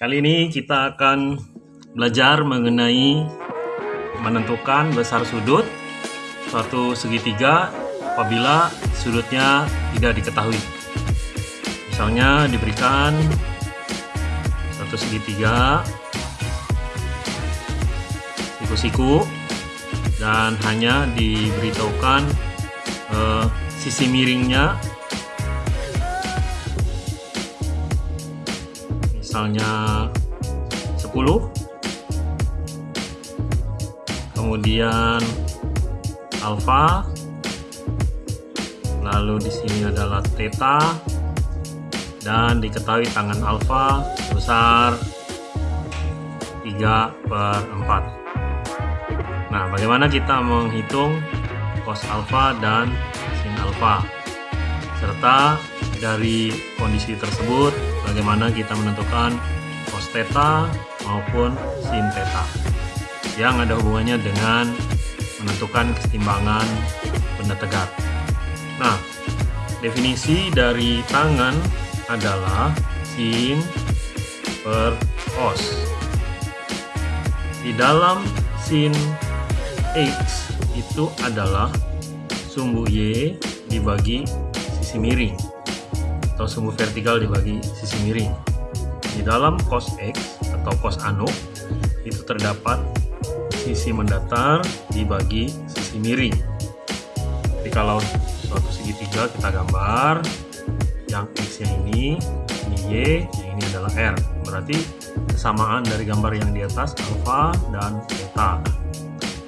Kali ini kita akan belajar mengenai menentukan besar sudut suatu segitiga apabila sudutnya tidak diketahui. Misalnya diberikan suatu segitiga siku-siku dan hanya diberitahukan eh, sisi miringnya misalnya 10 kemudian alfa lalu di sini adalah theta. Dan diketahui tangan alfa besar 3 per 4 nah bagaimana kita menghitung cos alfa dan sin alfa serta dari kondisi tersebut bagaimana kita menentukan cos theta maupun sin theta yang ada hubungannya dengan menentukan keseimbangan benda tegak. Nah, definisi dari tangan adalah sin per cos. Di dalam sin x itu adalah sumbu y dibagi sisi miring atau sumbu vertikal dibagi sisi miring. Di dalam cos X atau cos anu itu terdapat sisi mendatar dibagi sisi miring. Jadi kalau suatu segitiga kita gambar yang X nya ini, ini Y, yang ini adalah R. Berarti kesamaan dari gambar yang di atas alfa dan theta.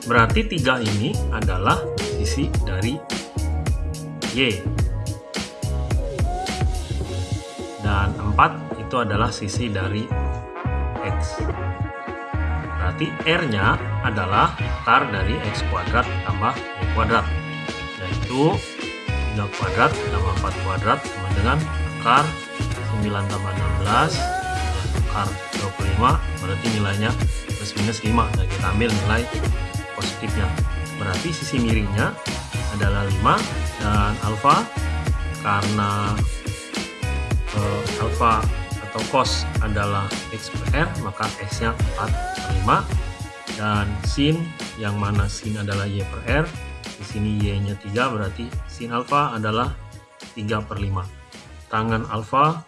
Berarti tiga ini adalah sisi dari Y 4 itu adalah sisi dari X. Berarti R nya adalah akar dari X kuadrat tambah Y kuadrat. Yaitu 3 kuadrat tambah 4 kuadrat sama dengan akar 9 tambah 16 akar 25 berarti nilainya plus minus 5 dan kita ambil nilai positifnya. Berarti sisi miringnya adalah 5 dan alfa karena uh, alfa atau cos adalah x per r maka x nya 4 per 5 dan sin yang mana sin adalah y per r di sini y nya 3 berarti sin alfa adalah 3 per 5 tangan alfa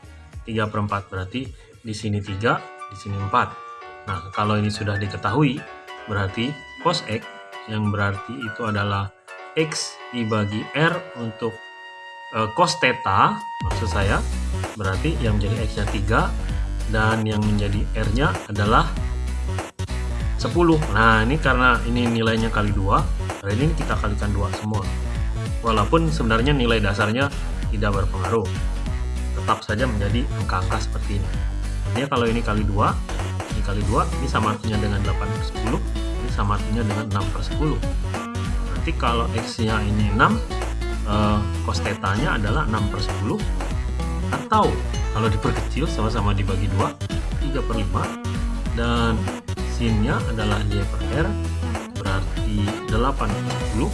3 per 4 berarti di sini 3 di sini 4 nah kalau ini sudah diketahui berarti cos x yang berarti itu adalah x dibagi r untuk uh, cos theta maksud saya berarti yang menjadi X nya 3 dan yang menjadi R nya adalah 10 nah ini karena ini nilainya kali 2 kali ini kita kalikan 2 semua. Walaupun sebenarnya nilai dasarnya tidak berpengaruh tetap saja menjadi angka-angka seperti ini. Ini kalau ini kali 2 ini kali 2 ini sama artinya dengan 8 per 10 ini sama artinya dengan 6 per 10 nanti kalau X nya ini 6 eh, cos theta nya adalah 6 per 10 atau kalau diperkecil sama-sama dibagi dua 3 per 5 dan sinnya adalah Y per R berarti 8 per 10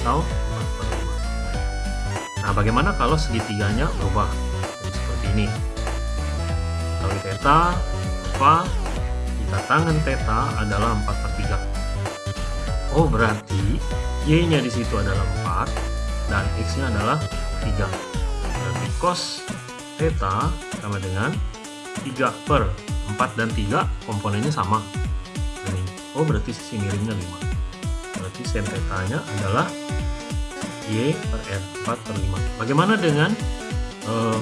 atau 4 per 5 nah bagaimana kalau segitiganya berubah Jadi seperti ini? Kalau theta apa jika tangan theta adalah 4 per 3 oh berarti Y nya di situ adalah 4 dan X nya adalah 3 berarti cos theta sama dengan 3 per 4 dan 3 komponennya sama. Ini oh berarti sisi miringnya 5 berarti sin theta nya adalah y per r 4 per 5 bagaimana dengan uh,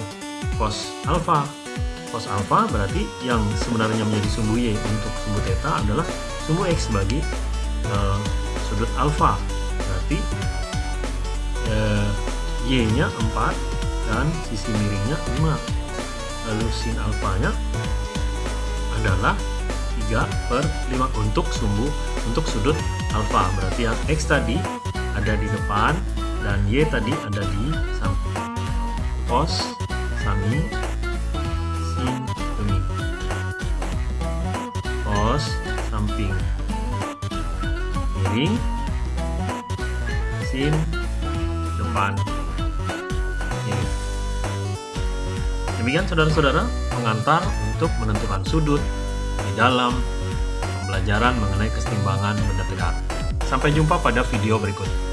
cos alpha? Cos alpha berarti yang sebenarnya menjadi sumbu y untuk sumbu theta adalah sumbu x bagi uh, sudut alpha. Berarti uh, y nya 4 dan sisi miringnya 5 lalu sin alfanya adalah 3 per 5 untuk sumbu untuk sudut alfa. Berarti yang X tadi ada di depan dan Y tadi ada di samping. Cos sami sin demi cos samping. Miring sin depan Demikian saudara-saudara, pengantar untuk menentukan sudut di dalam pembelajaran mengenai kesetimbangan benda tegak. Sampai jumpa pada video berikut.